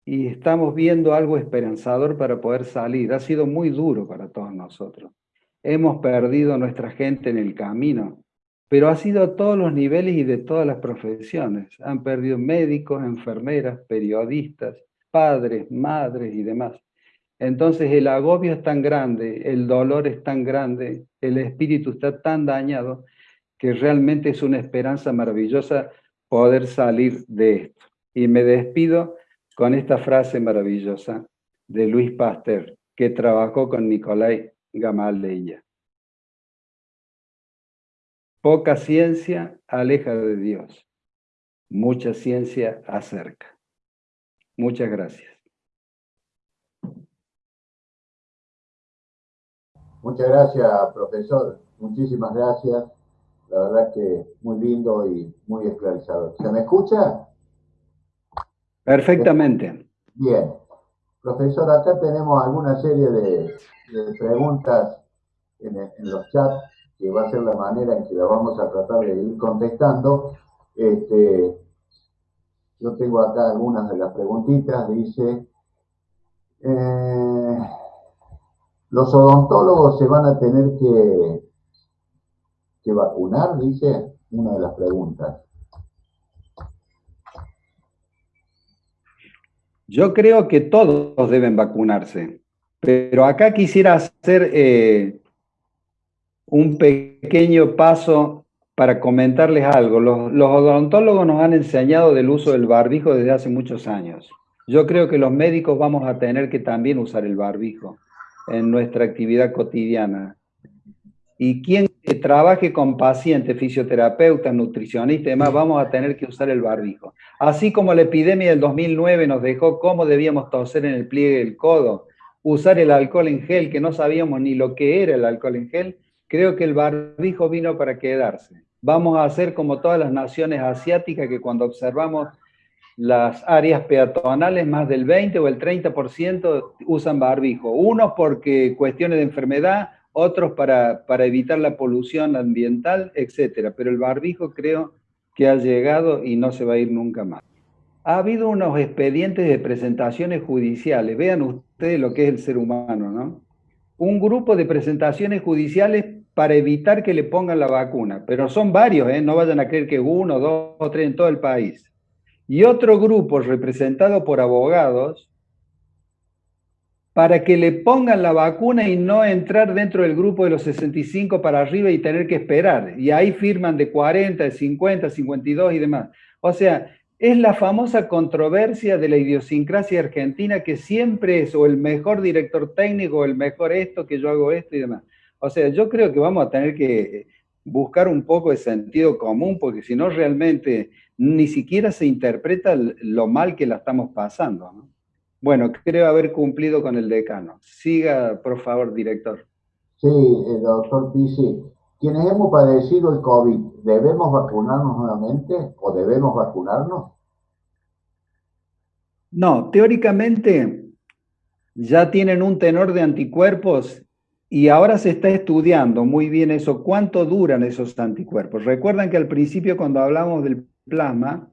y estamos viendo algo esperanzador para poder salir. Ha sido muy duro para todos nosotros. Hemos perdido nuestra gente en el camino, pero ha sido a todos los niveles y de todas las profesiones. Han perdido médicos, enfermeras, periodistas, padres, madres y demás. Entonces el agobio es tan grande, el dolor es tan grande, el espíritu está tan dañado, que realmente es una esperanza maravillosa poder salir de esto. Y me despido con esta frase maravillosa de Luis Pasteur, que trabajó con Nicolai Gamaleya. Poca ciencia aleja de Dios, mucha ciencia acerca. Muchas gracias. Muchas gracias, profesor. Muchísimas gracias. La verdad que muy lindo y muy esclarecedor. ¿Se me escucha? Perfectamente. Bien. Profesor, acá tenemos alguna serie de, preguntas en, en los chats que va a ser la manera en que la vamos a tratar de ir contestando. Este, yo tengo acá algunas de las preguntitas. Dice, eh, los odontólogos se van a tener que, que vacunar, dice una de las preguntas. Yo creo que todos deben vacunarse, pero acá quisiera hacer eh, un pequeño paso para comentarles algo. Los, odontólogos nos han enseñado del uso del barbijo desde hace muchos años. Yo creo que los médicos vamos a tener que también usar el barbijo en nuestra actividad cotidiana. Y quien trabaje con pacientes, fisioterapeutas, nutricionistas y demás, vamos a tener que usar el barbijo. Así como la epidemia del 2009 nos dejó cómo debíamos toser en el pliegue del codo, usar el alcohol en gel, que no sabíamos ni lo que era el alcohol en gel, Creo que el barbijo vino para quedarse. Vamos a hacer como todas las naciones asiáticas que cuando observamos las áreas peatonales, más del 20 o el 30% usan barbijo. Unos porque cuestiones de enfermedad, otros para, para evitar la polución ambiental, etc. Pero el barbijo creo que ha llegado y no se va a ir nunca más. Ha habido unos expedientes de presentaciones judiciales. Vean ustedes lo que es el ser humano, ¿no? Un grupo de presentaciones judiciales para evitar que le pongan la vacuna. Pero son varios, ¿eh? no vayan a creer que uno, dos o tres en todo el país. Y otro grupo representado por abogados para que le pongan la vacuna y no entrar dentro del grupo de los 65 para arriba y tener que esperar. Y ahí firman de 40, de 50, 52 y demás. O sea, es la famosa controversia de la idiosincrasia argentina que siempre es o el mejor director técnico o el mejor esto, que yo hago esto y demás. O sea, yo creo que vamos a tener que buscar un poco de sentido común, porque si no realmente ni siquiera se interpreta lo mal que la estamos pasando. Bueno, creo haber cumplido con el decano. Siga, por favor, director. Sí, el doctor Pisi. Quienes hemos padecido el COVID, ¿debemos vacunarnos nuevamente o debemos vacunarnos? No, teóricamente ya tienen un tenor de anticuerpos y ahora se está estudiando muy bien eso, cuánto duran esos anticuerpos. Recuerdan que al principio cuando hablamos del plasma,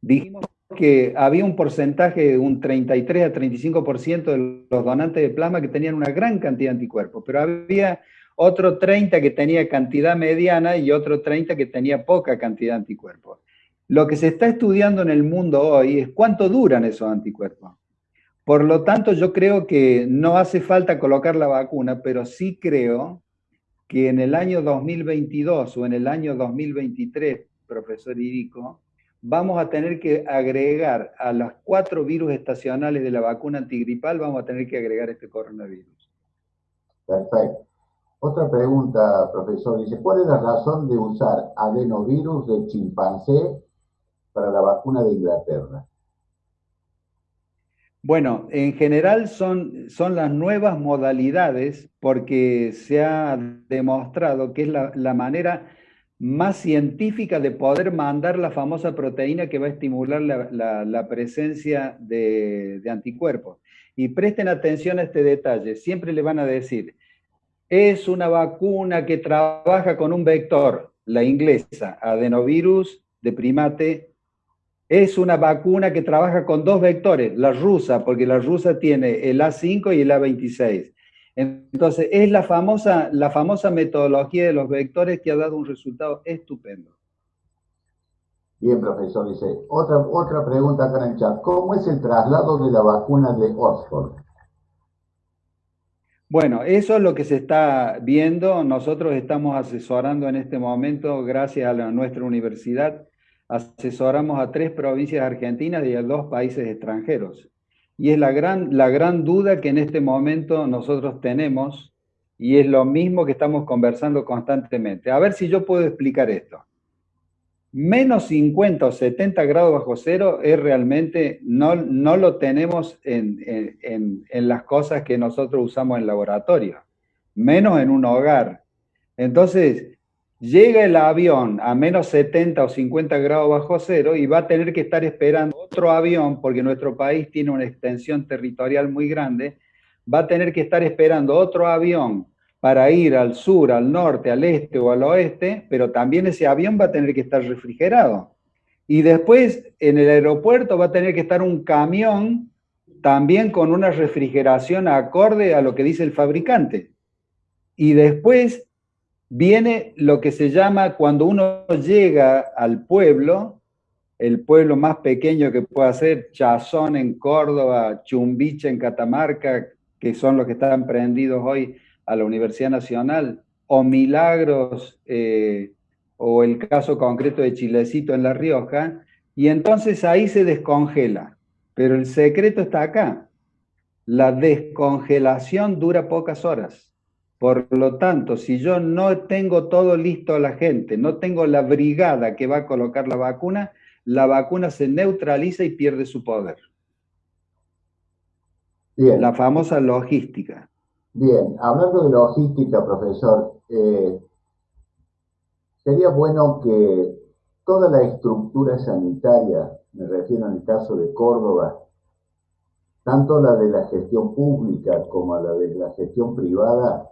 dijimos que había un porcentaje de un 33 a 35% de los donantes de plasma que tenían una gran cantidad de anticuerpos, pero había otro 30 que tenía cantidad mediana y otro 30 que tenía poca cantidad de anticuerpos. Lo que se está estudiando en el mundo hoy es cuánto duran esos anticuerpos. Por lo tanto, yo creo que no hace falta colocar la vacuna, pero sí creo que en el año 2022 o en el año 2023, profesor Irico, vamos a tener que agregar a los cuatro virus estacionales de la vacuna antigripal, vamos a tener que agregar este coronavirus. Perfecto. Otra pregunta, profesor. Dice, ¿cuál es la razón de usar adenovirus de chimpancé para la vacuna de Inglaterra? Bueno, en general son, son las nuevas modalidades porque se ha demostrado que es la, manera más científica de poder mandar la famosa proteína que va a estimular la, presencia de, de, anticuerpos. Y presten atención a este detalle, siempre le van a decir, es una vacuna que trabaja con un vector, la inglesa, adenovirus de primate es una vacuna que trabaja con dos vectores, la rusa, porque la rusa tiene el A5 y el A26. Entonces, es la famosa, la famosa metodología de los vectores que ha dado un resultado estupendo. Bien, profesor, dice, otra, otra pregunta acá en el chat. ¿Cómo es el traslado de la vacuna de Oxford? Bueno, eso es lo que se está viendo. Nosotros estamos asesorando en este momento, gracias a nuestra universidad, asesoramos a tres provincias argentinas y a dos países extranjeros. Y es la gran, la gran duda que en este momento nosotros tenemos y es lo mismo que estamos conversando constantemente. A ver si yo puedo explicar esto. Menos 50 o 70 grados bajo cero es realmente, no, no lo tenemos en, en, en las cosas que nosotros usamos en laboratorio, menos en un hogar. Entonces, llega el avión a menos 70 o 50 grados bajo cero y va a tener que estar esperando otro avión, porque nuestro país tiene una extensión territorial muy grande, va a tener que estar esperando otro avión para ir al sur, al norte, al este o al oeste, pero también ese avión va a tener que estar refrigerado. Y después en el aeropuerto va a tener que estar un camión también con una refrigeración acorde a lo que dice el fabricante. Y después viene lo que se llama cuando uno llega al pueblo, el pueblo más pequeño que pueda ser Chazón en Córdoba, Chumbiche en Catamarca, que son los que están prendidos hoy a la Universidad Nacional, o Milagros, eh, o el caso concreto de Chilecito en La Rioja, y entonces ahí se descongela. Pero el secreto está acá. La descongelación dura pocas horas. Por lo tanto, si yo no tengo todo listo a la gente, no tengo la brigada que va a colocar la vacuna, la vacuna se neutraliza y pierde su poder. Bien. La famosa logística. Bien, hablando de logística, profesor, eh, sería bueno que toda la estructura sanitaria, me refiero en el caso de Córdoba, tanto la de la gestión pública como la de la gestión privada,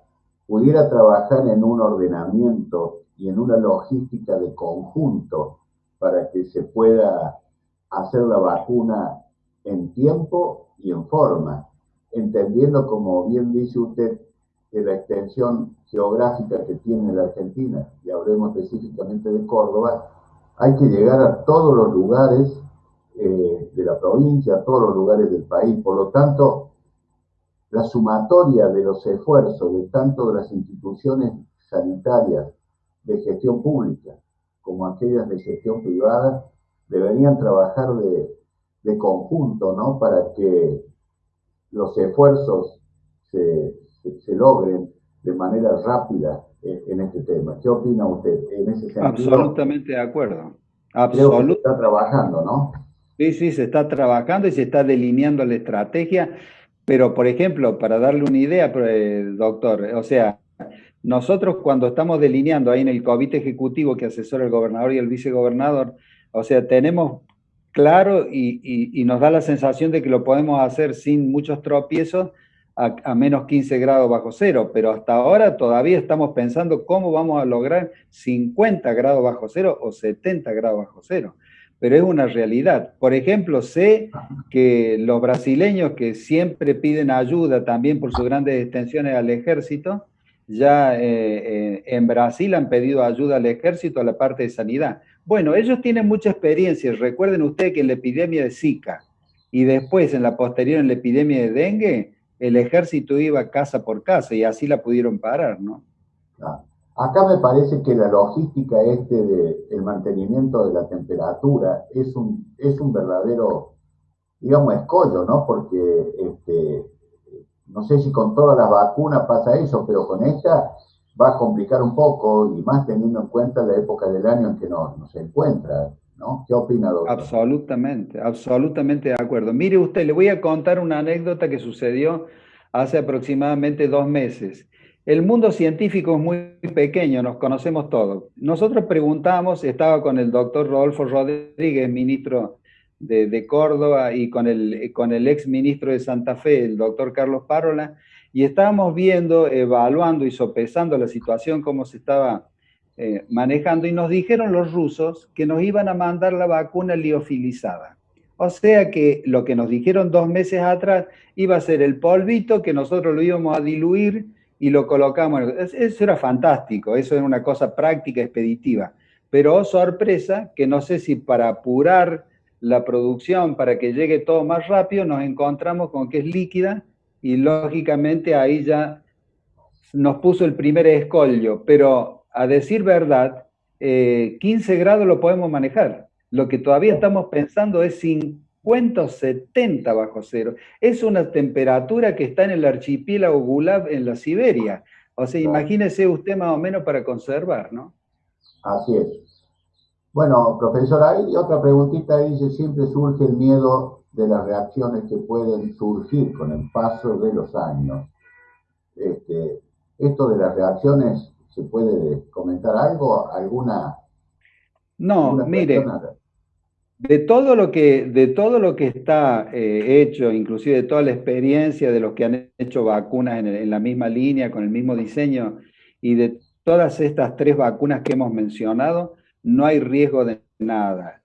pudiera trabajar en un ordenamiento y en una logística de conjunto para que se pueda hacer la vacuna en tiempo y en forma, entendiendo, como bien dice usted, que la extensión geográfica que tiene la Argentina, y hablemos específicamente de Córdoba, hay que llegar a todos los lugares eh, de la provincia, a todos los lugares del país. Por lo tanto, la sumatoria de los esfuerzos de tanto de las instituciones sanitarias de gestión pública como aquellas de gestión privada deberían trabajar de, conjunto, ¿no? Para que los esfuerzos se, logren de manera rápida en, este tema. ¿Qué opina usted en ese sentido? Absolutamente de acuerdo. Absolutamente. está trabajando, ¿no? Sí, sí, se está trabajando y se está delineando la estrategia pero, por ejemplo, para darle una idea, eh, doctor, o sea, nosotros cuando estamos delineando ahí en el comité ejecutivo que asesora el gobernador y el vicegobernador, o sea, tenemos claro y, nos da la sensación de que lo podemos hacer sin muchos tropiezos a, a, menos 15 grados bajo cero, pero hasta ahora todavía estamos pensando cómo vamos a lograr 50 grados bajo cero o 70 grados bajo cero pero es una realidad. Por ejemplo, sé que los brasileños que siempre piden ayuda también por sus grandes extensiones al ejército, ya eh, en Brasil han pedido ayuda al ejército a la parte de sanidad. Bueno, ellos tienen mucha experiencia. Recuerden ustedes que en la epidemia de Zika y después en la posterior en la epidemia de dengue, el ejército iba casa por casa y así la pudieron parar, ¿no? Ah, acá me parece que la logística este del mantenimiento de la temperatura es un, es un verdadero, digamos, escollo, ¿no? Porque este, no sé si con todas las vacunas pasa eso, pero con esta va a complicar un poco y más teniendo en cuenta la época del año en que nos, nos encuentra. ¿no? ¿Qué opina, doctor? Absolutamente, absolutamente de acuerdo. Mire usted, le voy a contar una anécdota que sucedió hace aproximadamente dos meses. El mundo científico es muy pequeño, nos conocemos todos. Nosotros preguntamos, estaba con el doctor Rodolfo Rodríguez, ministro de, Córdoba, y con el, con el ex ministro de Santa Fe, el doctor Carlos Parola, y estábamos viendo, evaluando y sopesando la situación, cómo se estaba eh, manejando, y nos dijeron los rusos que nos iban a mandar la vacuna liofilizada. O sea que lo que nos dijeron dos meses atrás iba a ser el polvito que nosotros lo íbamos a diluir y lo colocamos. Eso era fantástico, eso era una cosa práctica, expeditiva. Pero oh, sorpresa, que no sé si para apurar la producción, para que llegue todo más rápido, nos encontramos con que es líquida y lógicamente ahí ya nos puso el primer escollo. Pero a decir verdad, 15 eh, grados lo podemos manejar. Lo que todavía estamos pensando es 50 o 70 bajo cero. Es una temperatura que está en el archipiélago Gulab en la Siberia. O sea, imagínese usted más o menos para conservar, ¿no? Así es. Bueno, profesor, hay otra preguntita, dice, siempre surge el miedo de las reacciones que pueden surgir con el paso de los años. Este, esto de las reacciones, ¿se puede comentar algo? ¿Alguna? No, mire, de todo lo que, de todo lo que está eh, hecho, inclusive de toda la experiencia de los que han hecho vacunas en la misma línea, con el mismo diseño, y de todas estas tres vacunas que hemos mencionado, no hay riesgo de nada.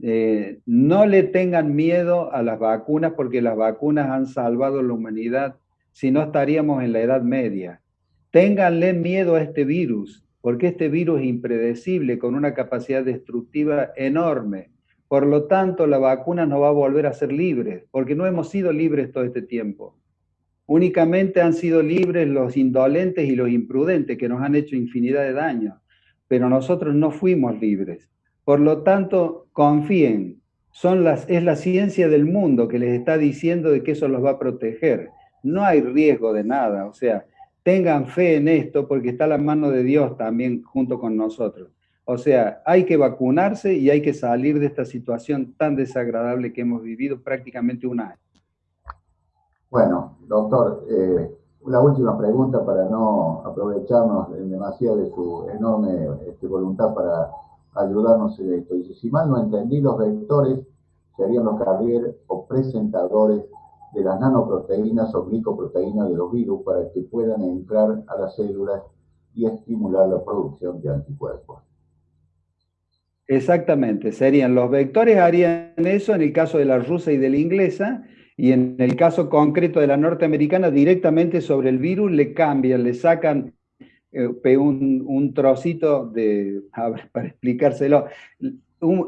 Eh, no le tengan miedo a las vacunas porque las vacunas han salvado la humanidad, si no estaríamos en la Edad Media. Ténganle miedo a este virus, porque este virus es impredecible, con una capacidad destructiva enorme. Por lo tanto, la vacuna no va a volver a ser libre, porque no hemos sido libres todo este tiempo. Únicamente han sido libres los indolentes y los imprudentes, que nos han hecho infinidad de daños pero nosotros no fuimos libres. Por lo tanto, confíen, son las, es la ciencia del mundo que les está diciendo de que eso los va a proteger. No hay riesgo de nada, o sea, tengan fe en esto porque está la mano de Dios también junto con nosotros. O sea, hay que vacunarse y hay que salir de esta situación tan desagradable que hemos vivido prácticamente un año. Bueno, doctor, eh, la última pregunta para no aprovecharnos demasiado de su enorme este, voluntad para ayudarnos en esto. Dice, si mal no entendí, los vectores serían los carrier o presentadores de las nanoproteínas o glicoproteínas de los virus para que puedan entrar a las células y estimular la producción de anticuerpos. Exactamente, serían los vectores harían eso en el caso de la rusa y de la inglesa, y en el caso concreto de la norteamericana, directamente sobre el virus le cambian, le sacan eh, un, trocito de, a para explicárselo,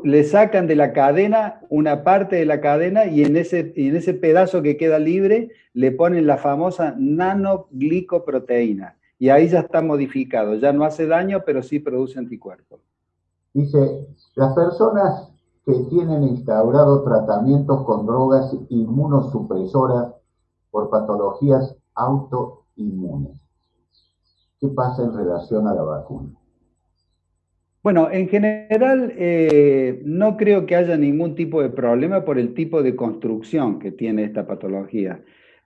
le sacan de la cadena una parte de la cadena y en, ese, en ese pedazo que queda libre le ponen la famosa nanoglicoproteína. Y ahí ya está modificado, ya no hace daño, pero sí produce anticuerpos. Dice, las personas que tienen instaurado tratamientos con drogas inmunosupresoras por patologías autoinmunes. ¿Qué pasa en relación a la vacuna? Bueno, en general eh, no creo que haya ningún tipo de problema por el tipo de construcción que tiene esta patología,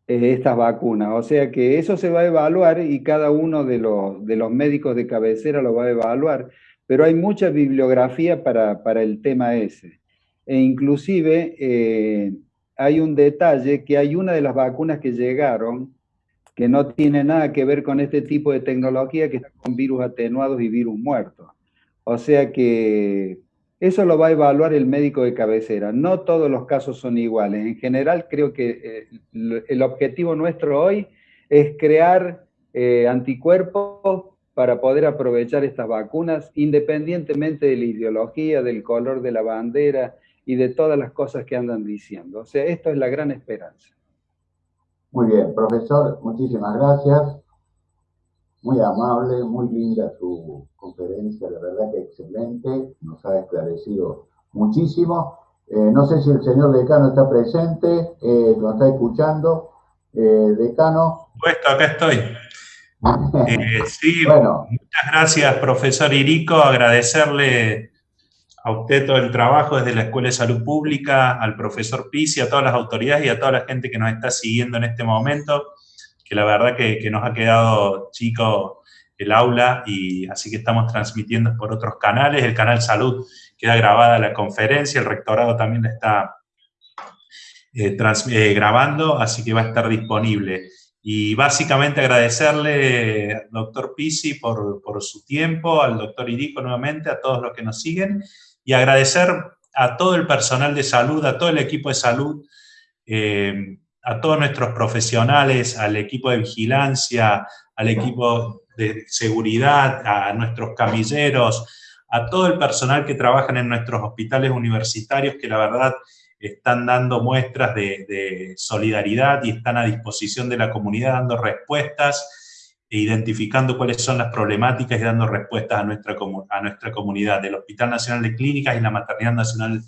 eh, estas vacunas. O sea que eso se va a evaluar y cada uno de los, de los médicos de cabecera lo va a evaluar pero hay mucha bibliografía para, el tema ese. E inclusive eh, hay un detalle que hay una de las vacunas que llegaron que no tiene nada que ver con este tipo de tecnología que está con virus atenuados y virus muertos. O sea que eso lo va a evaluar el médico de cabecera. No todos los casos son iguales. En general creo que eh, el objetivo nuestro hoy es crear eh, anticuerpos para poder aprovechar estas vacunas, independientemente de la ideología, del color de la bandera y de todas las cosas que andan diciendo. O sea, esto es la gran esperanza. Muy bien, profesor, muchísimas gracias. Muy amable, muy linda su conferencia, la verdad que excelente, nos ha esclarecido muchísimo. Eh, no sé si el señor decano está presente, eh, lo está escuchando. Eh, decano. Puesto, acá estoy. Eh, sí, bueno. muchas gracias, profesor Irico. Agradecerle a usted todo el trabajo desde la Escuela de Salud Pública, al profesor Pisi, a todas las autoridades y a toda la gente que nos está siguiendo en este momento, que la verdad que, que nos ha quedado chico el aula y así que estamos transmitiendo por otros canales. El canal Salud queda grabada la conferencia, el rectorado también la está eh, eh, grabando, así que va a estar disponible. Y básicamente agradecerle doctor Pisi por, por, su tiempo, al doctor Irico nuevamente, a todos los que nos siguen, y agradecer a todo el personal de salud, a todo el equipo de salud, eh, a todos nuestros profesionales, al equipo de vigilancia, al equipo de seguridad, a nuestros camilleros, a todo el personal que trabaja en nuestros hospitales universitarios, que la verdad están dando muestras de, solidaridad y están a disposición de la comunidad dando respuestas e identificando cuáles son las problemáticas y dando respuestas a nuestra, a nuestra comunidad. El Hospital Nacional de Clínicas y la Maternidad Nacional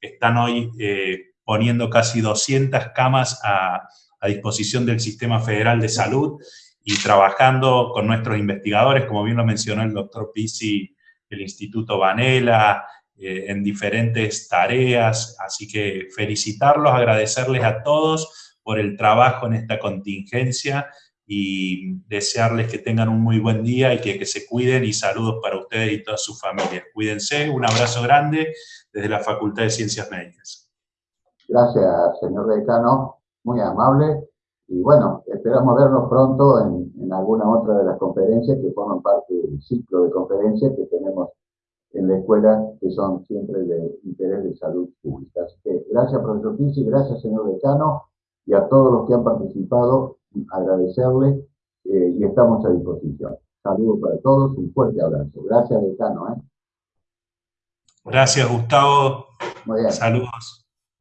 están hoy eh, poniendo casi 200 camas a, a disposición del Sistema Federal de Salud y trabajando con nuestros investigadores, como bien lo mencionó el doctor Pisi, del Instituto Vanela, eh, en diferentes tareas, así que felicitarlos, agradecerles a todos por el trabajo en esta contingencia y desearles que tengan un muy buen día y que, se cuiden y saludos para ustedes y todas sus familias. Cuídense, un abrazo grande desde la Facultad de Ciencias Médicas. Gracias, señor decano, muy amable. Y bueno, esperamos vernos pronto en alguna otra de las conferencias que forman parte del ciclo de conferencias que tenemos en la escuela que son siempre de interés de salud pública. Así que gracias, profesor Pizzi, gracias, señor decano, y a todos los que han participado, agradecerles eh, y estamos a disposición. Saludos para todos, un fuerte abrazo. Gracias, decano. ¿eh? Gracias, Gustavo. Muy bien. Saludos.